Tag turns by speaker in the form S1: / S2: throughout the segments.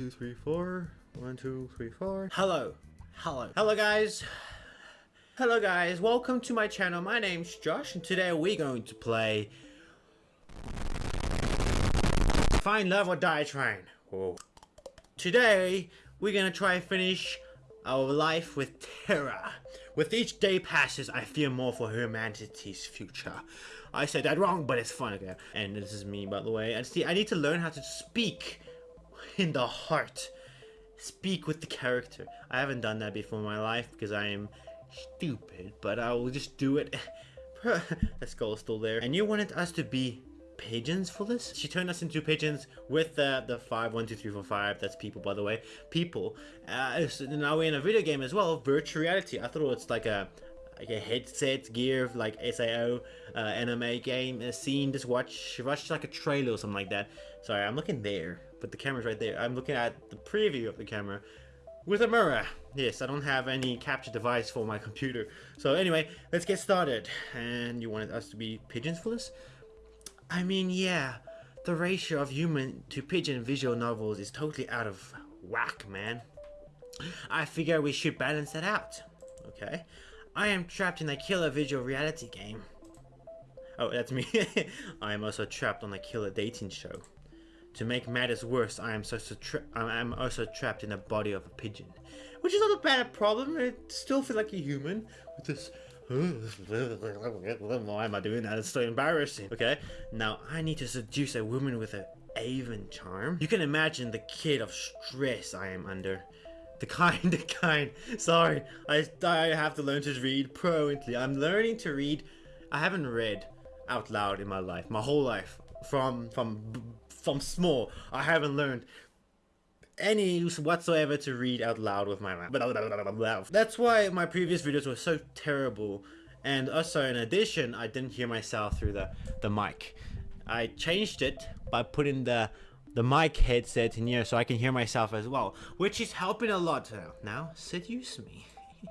S1: two, three, four. One, two, three, four.
S2: Hello. Hello. Hello guys. Hello guys. Welcome to my channel. My name's Josh and today we're going to play Find Love or Die. Whoa. Today we're gonna try and finish our life with Tara. With each day passes, I fear more for humanity's future. I said that wrong, but it's fun again. And this is me, by the way. And see, I need to learn how to speak in the heart. Speak with the character. I haven't done that before in my life because I am stupid, but I will just do it. that skull is still there. And you wanted us to be pigeons for this? She turned us into pigeons with the, the 5, 1, 2, 3, 4, 5. That's people, by the way. People. Uh, so now we're in a video game as well. Virtual reality. I thought it was like a like a headset gear like SAO uh, anime game scene just watch watch like a trailer or something like that. Sorry I'm looking there but the camera's right there. I'm looking at the preview of the camera with a mirror. Yes I don't have any capture device for my computer. So anyway let's get started. And you wanted us to be pigeons for this? I mean yeah the ratio of human to pigeon visual novels is totally out of whack man. I figure we should balance that out okay I am trapped in a killer visual reality game. Oh, that's me. I am also trapped on a killer dating show. To make matters worse, I am, so, so I am also trapped in the body of a pigeon. Which is not a bad problem, I still feel like a human with this... Why am I doing that? It's so embarrassing. Okay, now I need to seduce a woman with an Avon charm. You can imagine the kid of stress I am under. The kind, the kind. Sorry, I, I have to learn to read fluently. I'm learning to read. I haven't read out loud in my life, my whole life. From from from small, I haven't learned any use whatsoever to read out loud with my mouth. That's why my previous videos were so terrible. And also, in addition, I didn't hear myself through the the mic. I changed it by putting the the mic headset in here so I can hear myself as well, which is helping a lot now. Seduce me.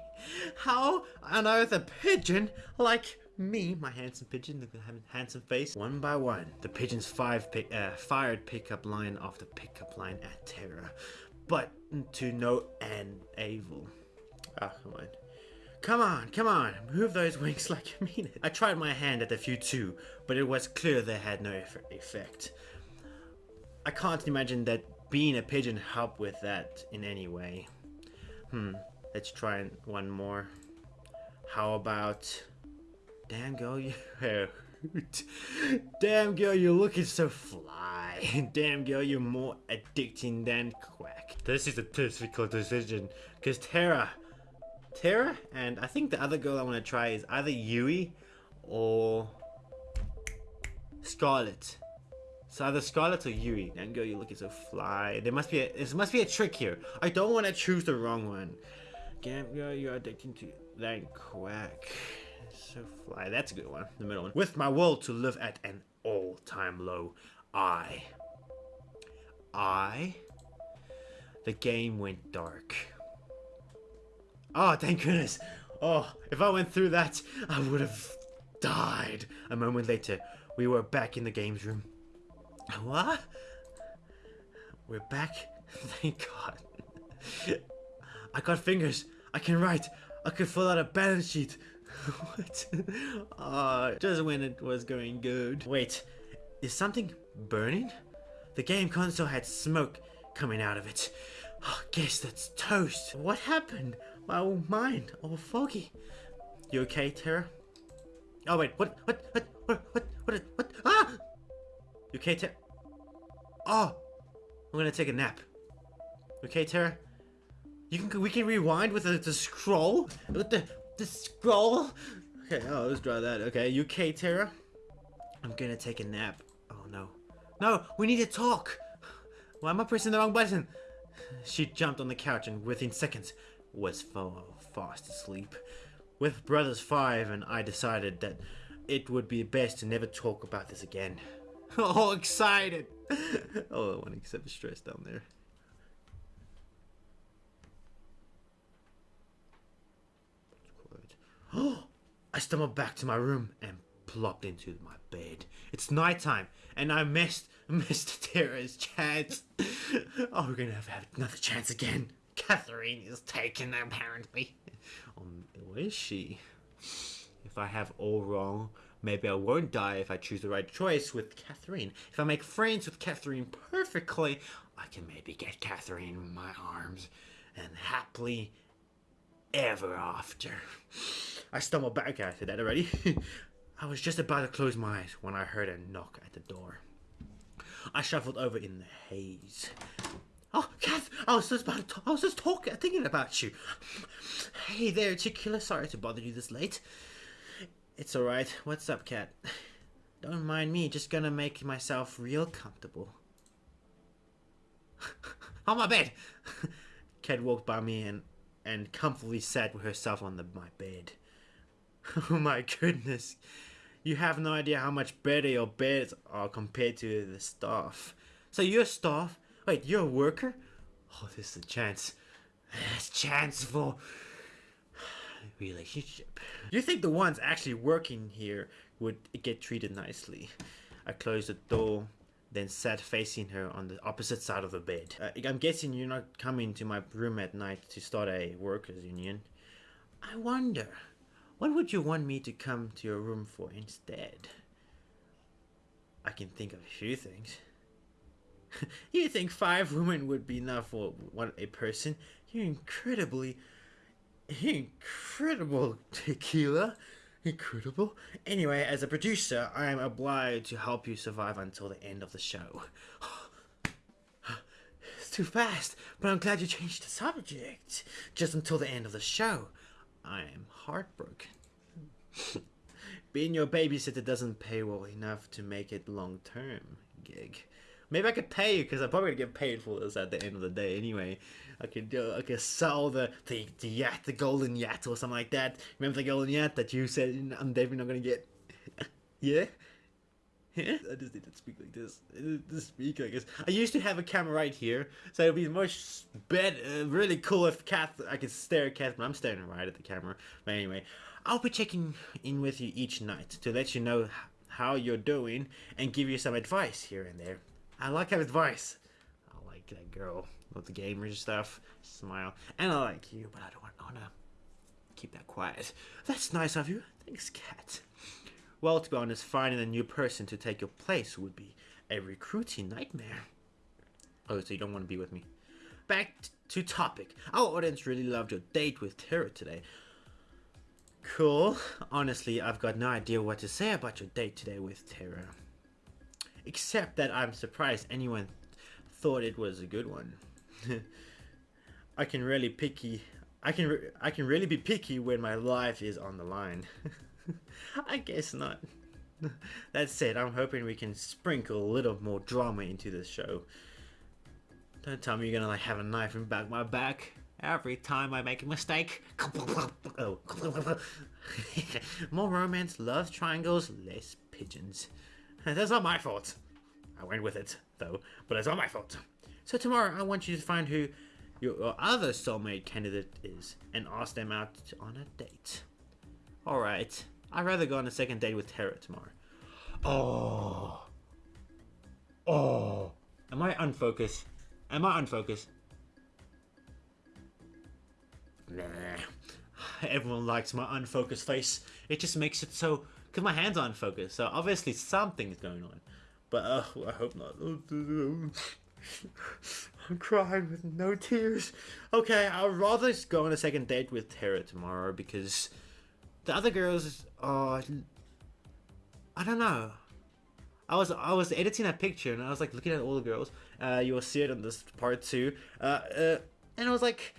S2: How on earth a pigeon like me, my handsome pigeon, the handsome face, one by one, the pigeon's five pick, uh, fired pickup line off the pickup line at Terra, but to no end evil. Ah, come on. Come on, come on, move those wings like you mean it. I tried my hand at a few too, but it was clear they had no effect. I can't imagine that being a pigeon helped with that in any way. Hmm, let's try one more. How about... Damn girl, you... Damn girl, you're looking so fly. Damn girl, you're more addicting than quack. This is a difficult decision, because Terra... Terra, and I think the other girl I want to try is either Yui or Scarlet. So either Scarlet or Yui. Then go, you're looking so fly. There must be a there must be a trick here. I don't want to choose the wrong one. Gamp girl, you're addicted to that quack. So fly. That's a good one. The middle one. With my world to live at an all-time low, I. I. The game went dark. Oh, thank goodness. Oh, if I went through that, I would have died. A moment later, we were back in the games room. What? We're back? Thank God. I got fingers. I can write. I can fill out a balance sheet. what? Uh, just when it was going good. Wait, is something burning? The game console had smoke coming out of it. Oh, guess that's toast. What happened? My old mind, all foggy. You okay, Tara? Oh wait, what, what, what, what, what, what, what, ah! You okay, Tara? Oh! I'm gonna take a nap. Okay, Tara? You can we can rewind with the, the scroll? With the the scroll? Okay, oh let's draw that. Okay, you okay, Tara? I'm gonna take a nap. Oh no. No, we need to talk! Why am I pressing the wrong button? She jumped on the couch and within seconds was fast asleep. With Brothers 5 and I decided that it would be best to never talk about this again. All excited. oh, I want to accept the stress down there. Oh, I stumbled back to my room and plopped into my bed. It's nighttime, and I missed Mr. Tara's chance. Oh, we're gonna have, have another chance again. Catherine is taken, apparently. Um, where is she? If I have all wrong, maybe I won't die if I choose the right choice with Catherine. If I make friends with Catherine perfectly, I can maybe get Catherine in my arms and happily ever after. I stumbled back after that already. I was just about to close my eyes when I heard a knock at the door. I shuffled over in the haze. Oh, Kath, I was just about to I was just talking, thinking about you. Hey there, Tequila. Sorry to bother you this late. It's alright. What's up, Cat? Don't mind me, just gonna make myself real comfortable. on my bed! Cat walked by me and, and comfortably sat with herself on the, my bed. Oh my goodness. You have no idea how much better your beds are compared to the staff. So you're staff? Wait, you're a worker? Oh, this is a chance. This chance for relationship. You think the ones actually working here would get treated nicely? I closed the door, then sat facing her on the opposite side of the bed. Uh, I'm guessing you're not coming to my room at night to start a workers' union. I wonder. What would you want me to come to your room for instead? I can think of a few things. you think five women would be enough for one a person? You're incredibly, incredible tequila. Incredible. Anyway, as a producer, I am obliged to help you survive until the end of the show. it's too fast, but I'm glad you changed the subject. Just until the end of the show. I am heartbroken. Being your babysitter doesn't pay well enough to make it long term gig. Maybe I could pay you because I'm probably gonna get paid for this at the end of the day anyway. I could I could sell the, the the yacht, the golden yacht or something like that. Remember the golden yacht that you said I'm definitely not gonna get? yeah. I just need to speak like this. To speak, I guess. I used to have a camera right here, so it'd be much better, uh, really cool if Kath, I could stare at Kath, but I'm staring right at the camera. But anyway, I'll be checking in with you each night to let you know how you're doing and give you some advice here and there. I like that advice. I like that girl with the gamer stuff. Smile. And I like you, but I don't want to keep that quiet. That's nice of you. Thanks, Cat. Well, to be honest, finding a new person to take your place would be a recruiting nightmare. Oh, so you don't want to be with me. Back to topic. Our audience really loved your date with Tara today. Cool. Honestly, I've got no idea what to say about your date today with Tara. Except that I'm surprised anyone thought it was a good one. I can really picky. I can I can really be picky when my life is on the line. I guess not. that said, I'm hoping we can sprinkle a little more drama into this show. Don't tell me you're gonna like have a knife in back my back every time I make a mistake. oh. more romance, love triangles, less pigeons. That's not my fault. I went with it, though, but it's not my fault. So tomorrow, I want you to find who your other soulmate candidate is and ask them out on a date. Alright, I'd rather go on a second date with Tara tomorrow. Oh. Oh. Am I unfocused? Am I unfocused? Nah. Everyone likes my unfocused face. It just makes it so. Because my hands aren't focused. so obviously something's going on. But uh, I hope not. I'm crying with no tears. Okay, I'd rather go on a second date with Tara tomorrow because the other girls are. I don't know. I was I was editing a picture and I was like looking at all the girls. Uh, you will see it on this part two. Uh, uh, and I was like,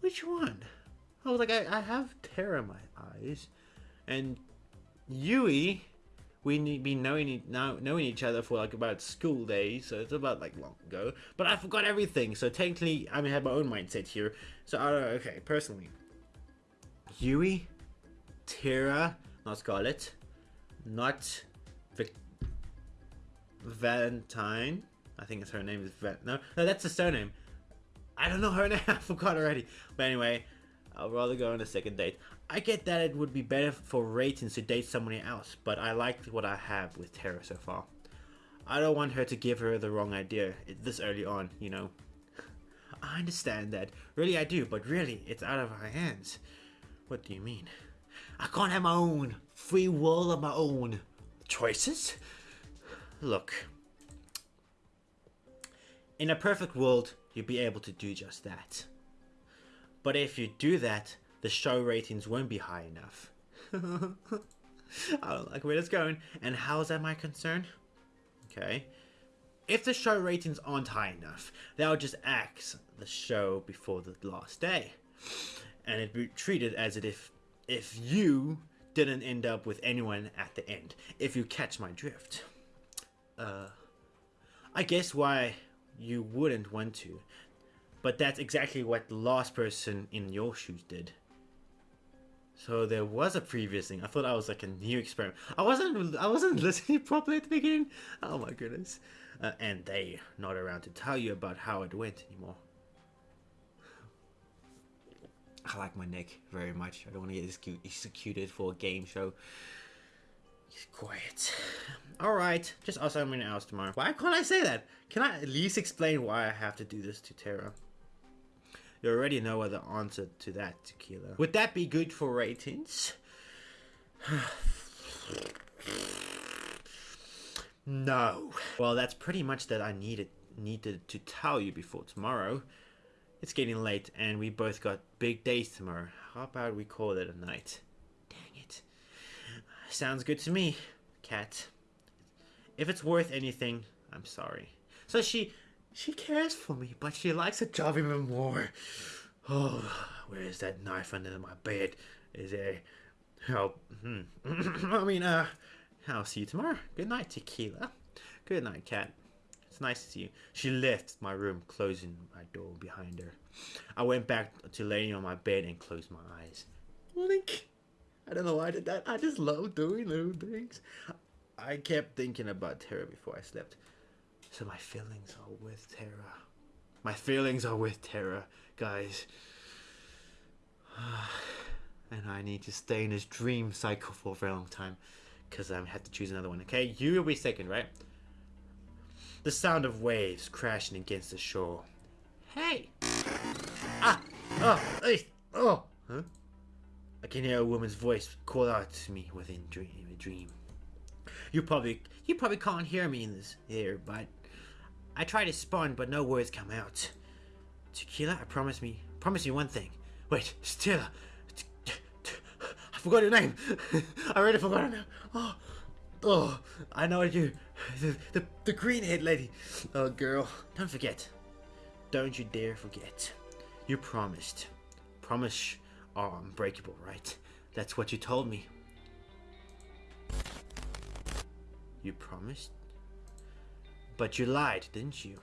S2: which one? I was like, I, I have Tara in my eyes, and Yui we need be knowing now knowing each other for like about school days, so it's about like long ago. But I forgot everything, so technically I have my own mindset here. So I don't know. Okay, personally, Yui, Tara, not Scarlet, not Vic- Valentine. I think it's her name is Val- no, no, that's the surname. I don't know her name. I forgot already. But anyway, I'll rather go on a second date. I get that it would be better for ratings to date someone else, but I like what I have with Tara so far. I don't want her to give her the wrong idea eh, this early on, you know. I understand that. Really, I do, but really, it's out of our hands. What do you mean? I can't have my own free will of my own choices? Look, in a perfect world, you'd be able to do just that. But if you do that, the show ratings won't be high enough. I don't like where it's going. And how's that my concern? Okay. If the show ratings aren't high enough, they'll just axe the show before the last day. And it'd be treated as if if you didn't end up with anyone at the end. If you catch my drift. Uh I guess why you wouldn't want to. But that's exactly what the last person in your shoes did. So there was a previous thing. I thought I was like a new experiment. I wasn't. I wasn't listening properly at the beginning. Oh my goodness. Uh, and they not around to tell you about how it went anymore. I like my neck very much. I don't want to get executed for a game show. He's quiet. Alright, just ask something else tomorrow. Why can't I say that? Can I at least explain why I have to do this to Tara? You already know the answer to that, Tequila. Would that be good for ratings? no. Well, that's pretty much that I needed needed to tell you before tomorrow. It's getting late and we both got big days tomorrow. How about we call it a night? Dang it. Sounds good to me, cat. If it's worth anything, I'm sorry. So she she cares for me, but she likes her job even more. Oh, where is that knife under my bed? Is there help? Hmm. I mean, uh, I'll see you tomorrow. Good night, Tequila. Good night, cat. It's nice to see you. She left my room, closing my door behind her. I went back to laying on my bed and closed my eyes. Link. I don't know why I did that. I just love doing little things. I kept thinking about Tara before I slept. So my feelings are with Tara. My feelings are with Tara, guys. and I need to stay in this dream cycle for a very long time. Because I have to choose another one, okay? You will be second, right? The sound of waves crashing against the shore. Hey! Ah! Oh! Oh! Huh? I can hear a woman's voice call out to me within dream, a dream. You probably you probably can't hear me in this here, but I try to spawn, but no words come out. Tequila, I promise me, promise you one thing. Wait, Stella, I forgot your name. I already forgot her name. Oh, oh, I know what you, the, the the green head lady. Oh, girl, don't forget. Don't you dare forget. You promised. Promise are unbreakable, right? That's what you told me. You promised? But you lied, didn't you?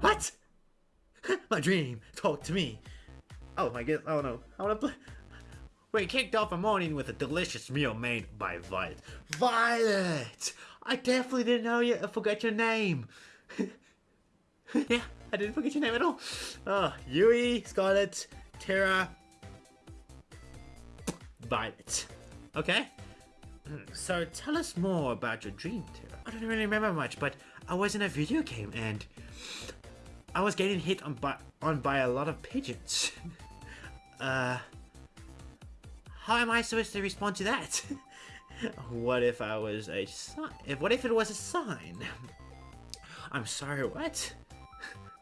S2: What? my dream. Talk to me. Oh my god. Oh no. I wanna play. We kicked off a morning with a delicious meal made by Violet. Violet! I definitely didn't know you. I forgot your name. yeah, I didn't forget your name at all. Oh, Yui, Scarlet, Tara, Violet. Okay? So tell us more about your dream, Tara. I don't really remember much, but I was in a video game and I was getting hit on by, on by a lot of pigeons. uh, how am I supposed to respond to that? what if I was a sign? What if it was a sign? I'm sorry, what?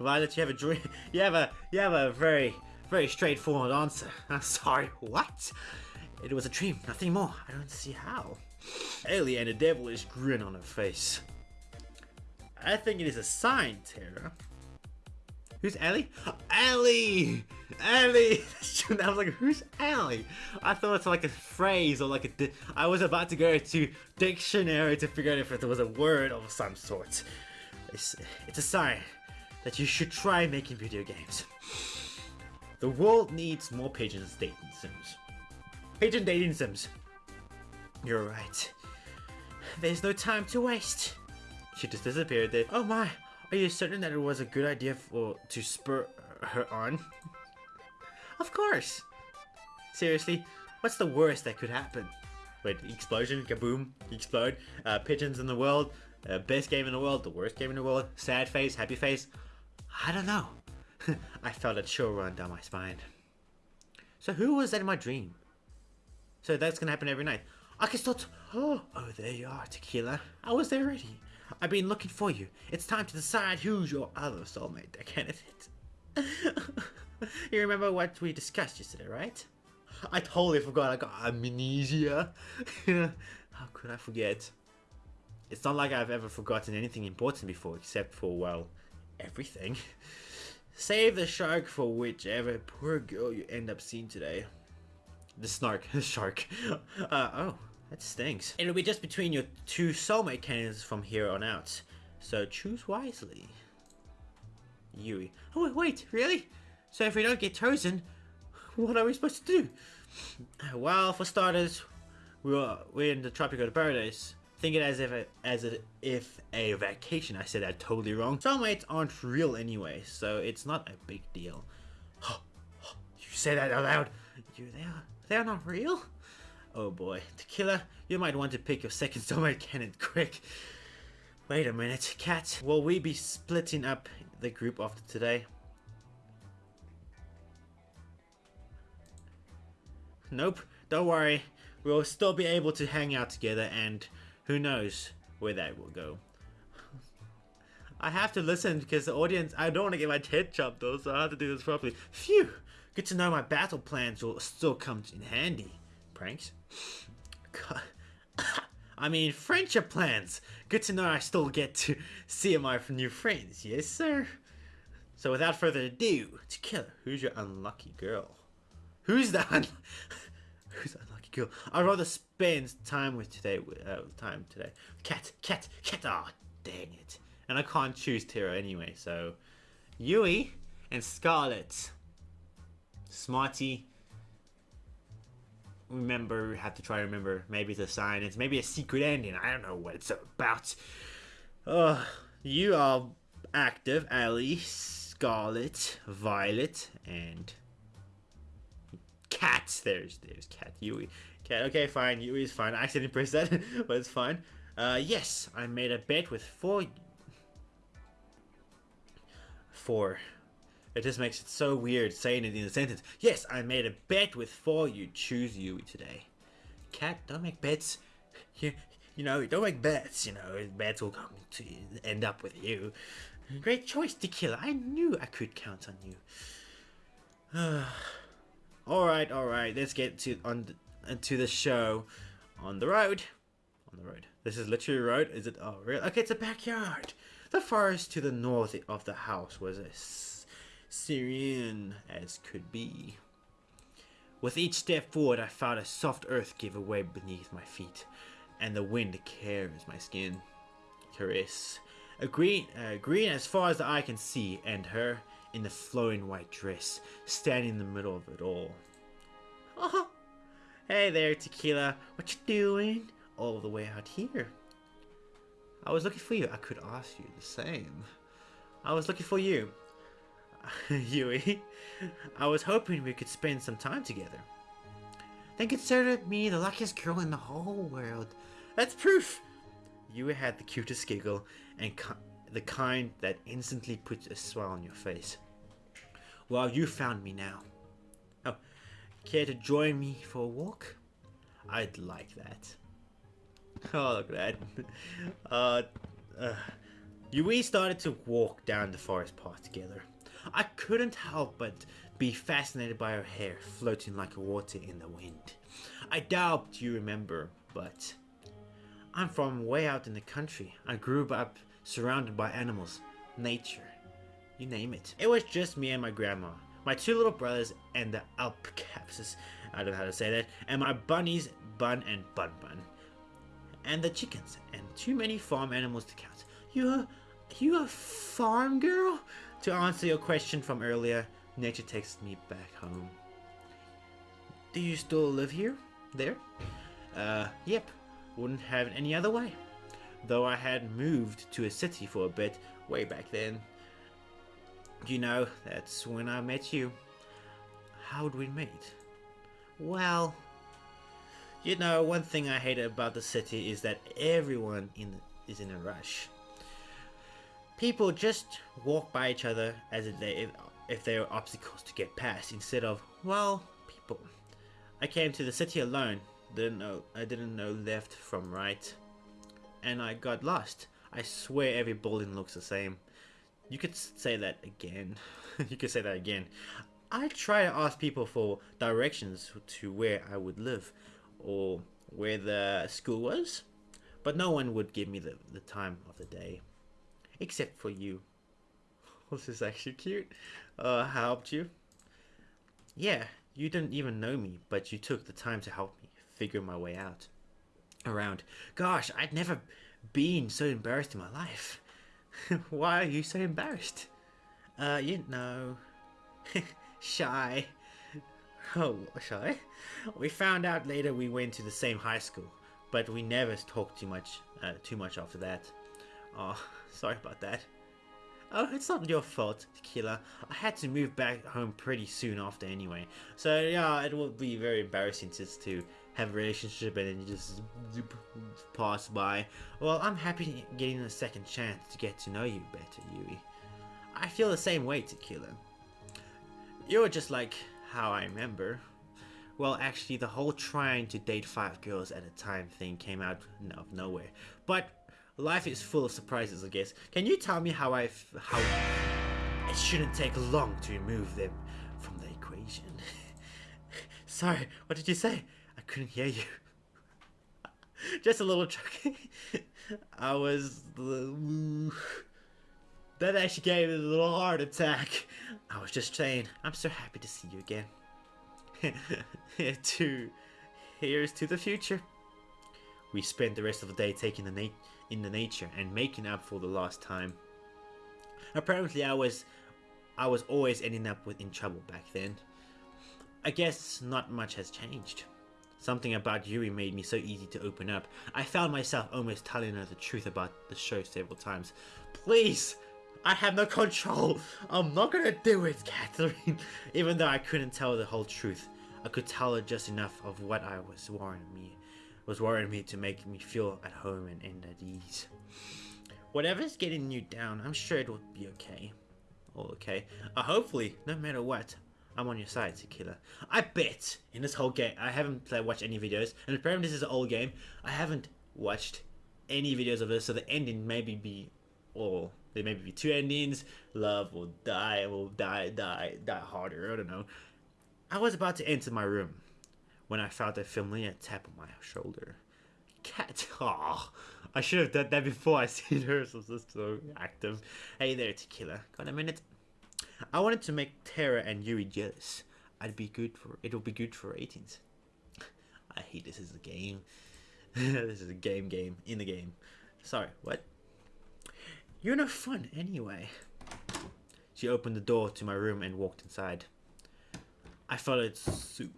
S2: Violet, you have a dream. You have a you have a very very straightforward answer. I'm sorry, what? It was a dream, nothing more. I don't see how. Ellie and a devilish grin on her face. I think it is a sign, Tara. Who's Ellie? Ellie! Ellie! I was like, who's Ellie? I thought it's like a phrase or like a. I was about to go to dictionary to figure out if it was a word of some sort. It's, it's a sign that you should try making video games. The world needs more pigeons dating sims. Pigeon dating sims. You're right. There's no time to waste. She just disappeared there. Oh my, are you certain that it was a good idea for to spur her on? of course. Seriously, what's the worst that could happen? Wait, explosion, kaboom, explode. Uh, pigeons in the world, uh, best game in the world, the worst game in the world, sad face, happy face. I don't know. I felt a chill run down my spine. So who was that in my dream? So that's gonna happen every night. I can start. Oh, oh, there you are, Tequila. I was there already. I've been looking for you. It's time to decide who's your other soulmate candidate. you remember what we discussed yesterday, right? I totally forgot. I got amnesia. How could I forget? It's not like I've ever forgotten anything important before, except for, well, everything. Save the shark for whichever poor girl you end up seeing today. The snark, the shark. Uh, oh, that stinks. It'll be just between your two soulmate candidates from here on out. So choose wisely. Yui. Oh, wait, wait, really? So if we don't get chosen, what are we supposed to do? Well, for starters, we're, we're in the tropical paradise. Think it as if a, as a, if a vacation. I said that totally wrong. Soulmates aren't real anyway, so it's not a big deal. you say that out loud. You they are they are not real. Oh boy, Tequila, you might want to pick your second soulmate candidate quick. Wait a minute, Cat. Will we be splitting up the group after today? Nope, don't worry. We'll still be able to hang out together and who knows where that will go. I have to listen because the audience, I don't want to get my head chopped though, so I have to do this properly. Phew! Good to know my battle plans will still come in handy. Pranks? I mean, friendship plans. Good to know I still get to see my new friends. Yes, sir. So without further ado, Tequila, who's your unlucky girl? Who's the un who's the unlucky girl? I'd rather spend time with today. Uh, time today. Cat, cat, cat. Ah, oh, dang it. And I can't choose Tara anyway. So, Yui and Scarlet. Smarty. Remember, we have to try to remember. Maybe it's a sign. It's maybe a secret ending. I don't know what it's about. Uh, you are active, Ellie, Scarlet, Violet, and Cat. There's there's Cat Yui. Cat. Okay, fine. Yui is fine. I accidentally pressed that, but it's fine. Uh, yes, I made a bet with four. Four. It just makes it so weird saying it in a sentence. Yes, I made a bet with four. You choose Yui today. Cat, don't make bets. You, you know, don't make bets. You know, bets will come to end up with you. Great choice, Tequila. I knew I could count on you. all right, all right. Let's get to on uh, to the show. On the road. On the road. This is literally a road. Is it? Oh, really? Okay, it's a backyard. The forest to the north of the house was as serene as could be. With each step forward, I felt a soft earth give away beneath my feet, and the wind caress my skin. Caress. A green, green as far as the eye can see, and her in the flowing white dress, standing in the middle of it all. Oh, hey there, Tequila. What you doing? All the way out here. I was looking for you. I could ask you the same. I was looking for you. Yui. I was hoping we could spend some time together. Then consider me the luckiest girl in the whole world. That's proof! Yui had the cutest giggle and ki the kind that instantly puts a smile on your face. Well, you found me now. Oh, care to join me for a walk? I'd like that. Oh, look at that. Uh, uh, Yui started to walk down the forest path together. I couldn't help but be fascinated by her hair floating like water in the wind. I doubt you remember, but I'm from way out in the country. I grew up surrounded by animals, nature, you name it. It was just me and my grandma, my two little brothers, and the alpacapses, I don't know how to say that, and my bunnies, Bun and Bun Bun, and the chickens, and too many farm animals to count. You're, you a farm girl? To answer your question from earlier, nature takes me back home. Do you still live here? There? Uh, yep. Wouldn't have it any other way. Though I had moved to a city for a bit way back then. You know, that's when I met you. How'd we meet? Well, You know, one thing I hate about the city is that everyone in is in a rush. People just walk by each other as if they if they are obstacles to get past instead of well people. I came to the city alone. Didn't know I didn't know left from right, and I got lost. I swear every building looks the same. You could say that again. you could say that again. I try to ask people for directions to where I would live or where the school was, but no one would give me the, the time of the day. Except for you. this is actually cute. Uh, helped you? Yeah, you didn't even know me, but you took the time to help me figure my way out. Around. Gosh, I'd never been so embarrassed in my life. Why are you so embarrassed? Uh, you know. shy. Oh, shy? We found out later we went to the same high school, but we never talked too much, uh, too much after that. Oh, sorry about that. Oh, it's not your fault, Tequila. I had to move back home pretty soon after anyway. So yeah, it will be very embarrassing just to have a relationship and then just pass by. Well, I'm happy getting a second chance to get to know you better, Yui. I feel the same way, Tequila. You're just like how I remember. Well, actually, the whole trying to date five girls at a time thing came out of nowhere. But life is full of surprises, I guess. Can you tell me how I how it shouldn't take long to remove them from the equation? Sorry, what did you say? I couldn't hear you. Just a little chuck. I was. That actually gave me a little heart attack. I was just saying, I'm so happy to see you again. to here's to the future. We spent the rest of the day taking the in the nature and making up for the lost time. Apparently, I was I was always ending up with in trouble back then. I guess not much has changed. Something about Yuri made me so easy to open up. I found myself almost telling her the truth about the show several times. Please, I have no control. I'm not gonna do it, Catherine. Even though I couldn't tell the whole truth, I could tell her just enough of what I was warning me, was worrying me to make me feel at home and, and at ease. Whatever's getting you down, I'm sure it will be okay. All okay. Uh, hopefully, no matter what, I'm on your side, Tequila. I bet in this whole game, I haven't played, watched any videos, and apparently this is an old game. I haven't watched any videos of this, so the ending maybe be, or there may be two endings. Love will die, will die, die, die harder. I don't know. I was about to enter my room when I felt a familiar tap on my shoulder. Cat, oh, I should have done that before I seen her. So just so active. Hey there, Tequila. Got a minute? I wanted to make Tara and Yuri jealous. I'd be good for it'll be good for ratings. I hate this is a game. this is a game game in the game. Sorry, what? You're no fun anyway. She opened the door to my room and walked inside. I followed suit.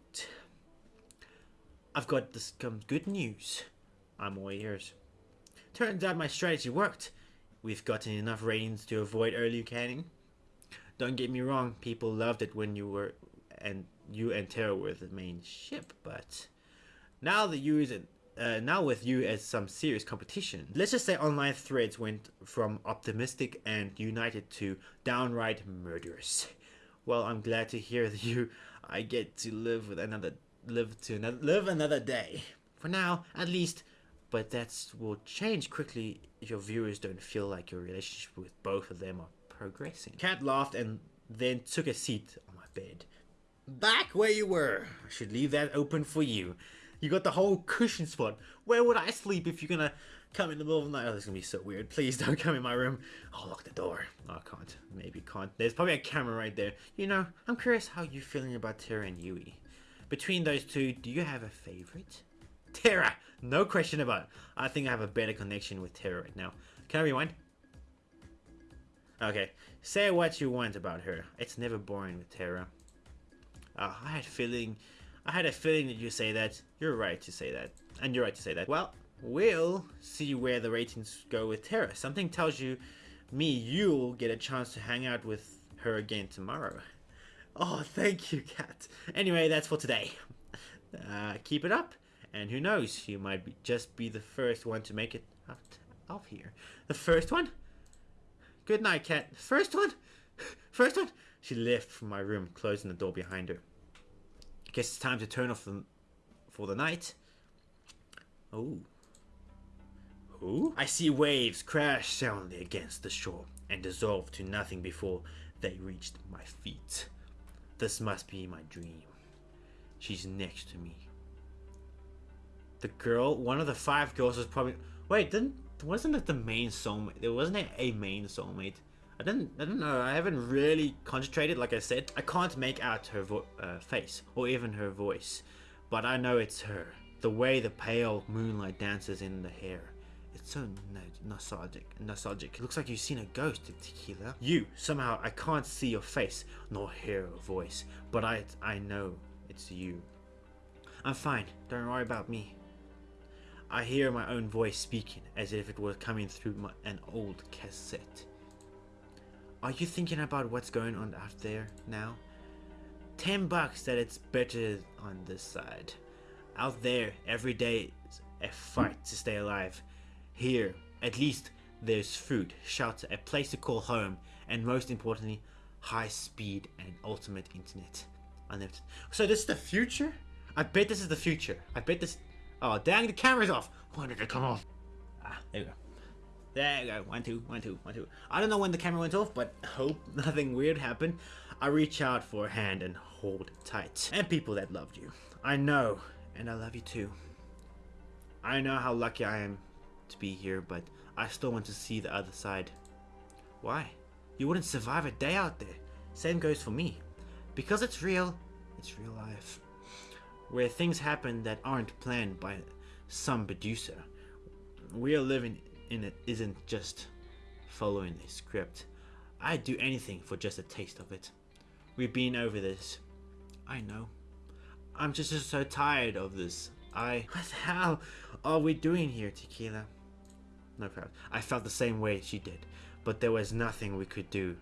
S2: I've got some good news. I'm all ears. Turns out my strategy worked. We've gotten enough ratings to avoid early canning. Don't get me wrong, people loved it when you were and you and Tara were the main ship, but now that you uh, now with you as some serious competition, let's just say online threads went from optimistic and united to downright murderous. Well, I'm glad to hear that you I get to live with another live to another live another day. For now, at least. But that will change quickly if your viewers don't feel like your relationship with both of them are progressing. Cat laughed and then took a seat on my bed. Back where you were. I should leave that open for you. You got the whole cushion spot. Where would I sleep if you're gonna come in the middle of the night? Oh, this is gonna be so weird. Please don't come in my room. I'll lock the door. Oh, I can't. Maybe can't. There's probably a camera right there. You know, I'm curious how you're feeling about Tara and Yui. Between those two, do you have a favorite? Tara! No question about it. I think I have a better connection with Tara right now. Can I rewind? Okay. Say what you want about her. It's never boring with Tara. Uh, I had feeling I had a feeling that you say that. You're right to say that. And you're right to say that. Well, we'll see where the ratings go with Tara. Something tells you me you'll get a chance to hang out with her again tomorrow. Oh, thank you, Cat. Anyway, that's for today. Uh, keep it up, And who knows, you might be, just be the first one to make it out of here. The first one? Good night, cat. First one? First one? She left from my room, closing the door behind her. I Guess it's time to turn off the, for the night. Oh. Who? I see waves crash soundly against the shore and dissolve to nothing before they reached my feet. This must be my dream. She's next to me. The girl, one of the five girls was probably. Wait, didn't wasn't it the main soulmate? There wasn't it a main soulmate. I didn't. I don't know. I haven't really concentrated. Like I said, I can't make out her uh, face or even her voice, but I know it's her. The way the pale moonlight dances in the hair. It's so nostalgic. Nostalgic. It looks like you've seen a ghost, in Tequila. You somehow I can't see your face nor hear your voice, but I I know it's you. I'm fine. Don't worry about me. I hear my own voice speaking as if it were coming through my, an old cassette. Are you thinking about what's going on out there now? Ten bucks that it's better on this side. Out there, every day is a fight to stay alive. Here, at least, there's food, shelter, a place to call home, and most importantly, high speed and ultimate internet. Unlimited. So this is the future? I bet this is the future. I bet this Oh, dang, the camera's off. When did it come off? Ah, there you go. There you go. One, two, one, two, one, two. I don't know when the camera went off, but hope nothing weird happened. I reach out for a hand and hold tight. And people that loved you. I know, and I love you too. I know how lucky I am to be here, but I still want to see the other side. Why? You wouldn't survive a day out there. Same goes for me. Because it's real, it's real life where things happen that aren't planned by some producer. We are living in it isn't just following a script. I'd do anything for just a taste of it. We've been over this. I know. I'm just, just so tired of this. I. What the hell are we doing here, Tequila? No problem. I felt the same way she did, but there was nothing we could do.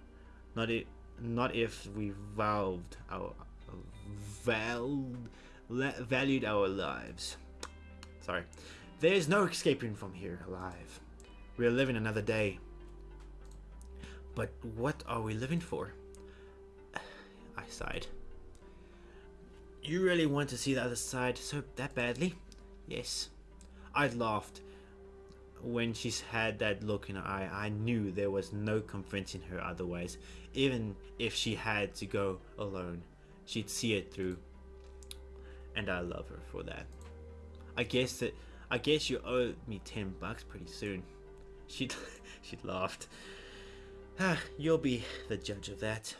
S2: Not if, not if we vowed our vowed valued our lives. Sorry. There's no escaping from here alive. We are living another day. But what are we living for? I sighed. You really want to see the other side so that badly? Yes. I laughed. When she's had that look in her eye, I knew there was no convincing her otherwise. Even if she had to go alone, she'd see it through and I love her for that. I guess that I guess you owe me ten bucks pretty soon. She she laughed. Ah, you'll be the judge of that.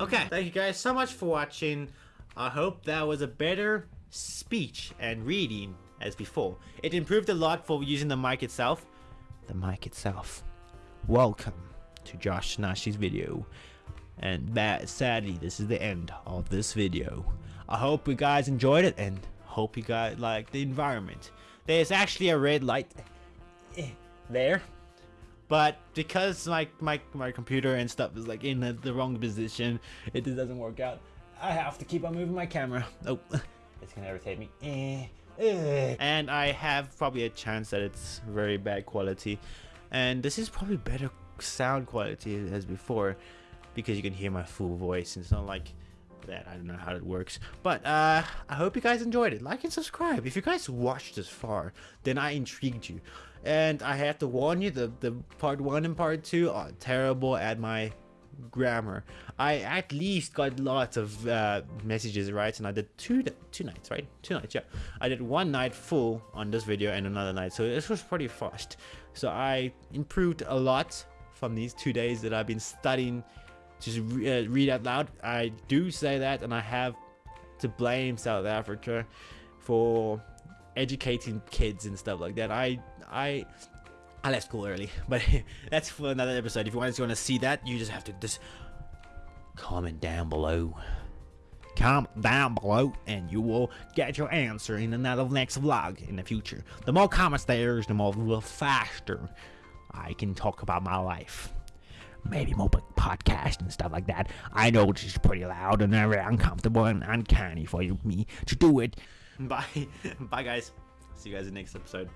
S2: Okay, thank you guys so much for watching. I hope that was a better speech and reading as before. It improved a lot for using the mic itself. The mic itself. Welcome to Josh Nash's video. And that, sadly, this is the end of this video. I hope you guys enjoyed it and hope you guys like the environment. There's actually a red light eh, there. But because my, my, my computer and stuff is like in the, the wrong position, it just doesn't work out. I have to keep on moving my camera. Oh, it's gonna irritate me. Eh. And I have probably a chance that it's very bad quality. And this is probably better sound quality as before because you can hear my full voice. It's not like that. I don't know how it works. But uh, I hope you guys enjoyed it. Like and subscribe. If you guys watched this far, then I intrigued you. And I have to warn you, the, the part 1 and part 2 are terrible at my grammar. I at least got lots of uh, messages right, and I did two two nights, right? Two nights, yeah. I did one night full on this video and another night, so this was pretty fast. So I improved a lot from these two days that I've been studying just re uh, read out loud. I do say that, and I have to blame South Africa for educating kids and stuff like that. I I I left school early, but that's for another episode. If you guys want to see that, you just have to just comment down below. Comment down below, and you will get your answer in another next vlog in the future. The more comments there is, the more the faster I can talk about my life maybe more podcast and stuff like that. I know it's pretty loud and very uncomfortable and uncanny for you, me to do it. Bye. Bye, guys. See you guys in the next episode.